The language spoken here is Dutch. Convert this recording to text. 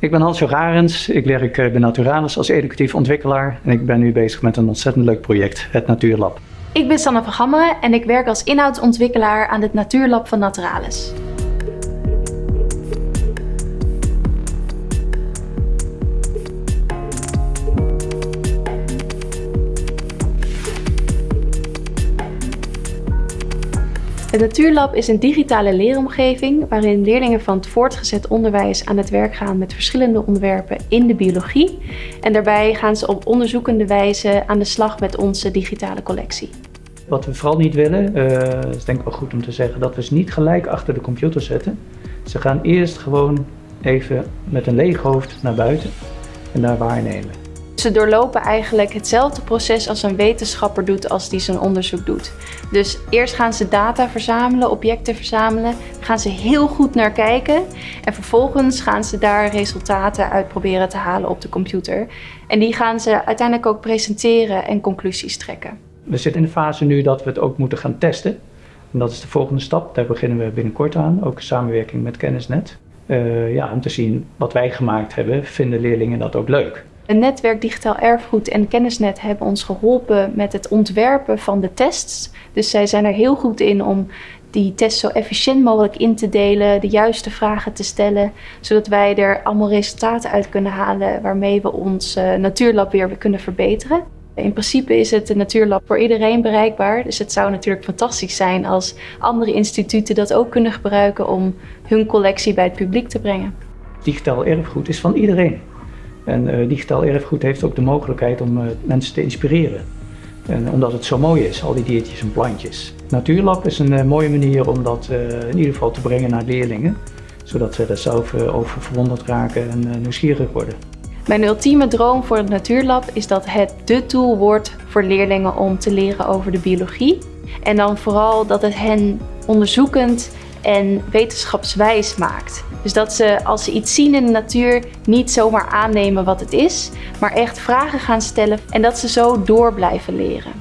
Ik ben Hans Arends, ik werk bij Naturalis als educatief ontwikkelaar en ik ben nu bezig met een ontzettend leuk project, het Natuurlab. Ik ben Sanne van Gammeren en ik werk als inhoudsontwikkelaar aan het Natuurlab van Naturalis. Het Natuurlab is een digitale leeromgeving waarin leerlingen van het voortgezet onderwijs aan het werk gaan met verschillende onderwerpen in de biologie. En daarbij gaan ze op onderzoekende wijze aan de slag met onze digitale collectie. Wat we vooral niet willen, uh, is denk ik wel goed om te zeggen, dat we ze niet gelijk achter de computer zetten. Ze gaan eerst gewoon even met een leeg hoofd naar buiten en daar waarnemen. Ze doorlopen eigenlijk hetzelfde proces als een wetenschapper doet als die zijn onderzoek doet. Dus eerst gaan ze data verzamelen, objecten verzamelen, gaan ze heel goed naar kijken en vervolgens gaan ze daar resultaten uit proberen te halen op de computer. En die gaan ze uiteindelijk ook presenteren en conclusies trekken. We zitten in de fase nu dat we het ook moeten gaan testen. En dat is de volgende stap, daar beginnen we binnenkort aan, ook in samenwerking met Kennisnet. Uh, ja, om te zien wat wij gemaakt hebben, vinden leerlingen dat ook leuk. Een netwerk Digitaal Erfgoed en Kennisnet hebben ons geholpen met het ontwerpen van de tests. Dus zij zijn er heel goed in om die test zo efficiënt mogelijk in te delen, de juiste vragen te stellen, zodat wij er allemaal resultaten uit kunnen halen waarmee we ons uh, natuurlab weer kunnen verbeteren. In principe is het natuurlab voor iedereen bereikbaar, dus het zou natuurlijk fantastisch zijn als andere instituten dat ook kunnen gebruiken om hun collectie bij het publiek te brengen. Digitaal erfgoed is van iedereen. En uh, digitaal erfgoed heeft ook de mogelijkheid om uh, mensen te inspireren. En omdat het zo mooi is, al die diertjes en plantjes. Natuurlab is een uh, mooie manier om dat in ieder geval te brengen naar leerlingen. Zodat ze er zelf over verwonderd raken en nieuwsgierig worden. Mijn ultieme droom voor het Natuurlab is dat het de tool wordt voor leerlingen om te leren over de biologie. En dan vooral dat het hen onderzoekend en wetenschapswijs maakt. Dus dat ze als ze iets zien in de natuur niet zomaar aannemen wat het is, maar echt vragen gaan stellen en dat ze zo door blijven leren.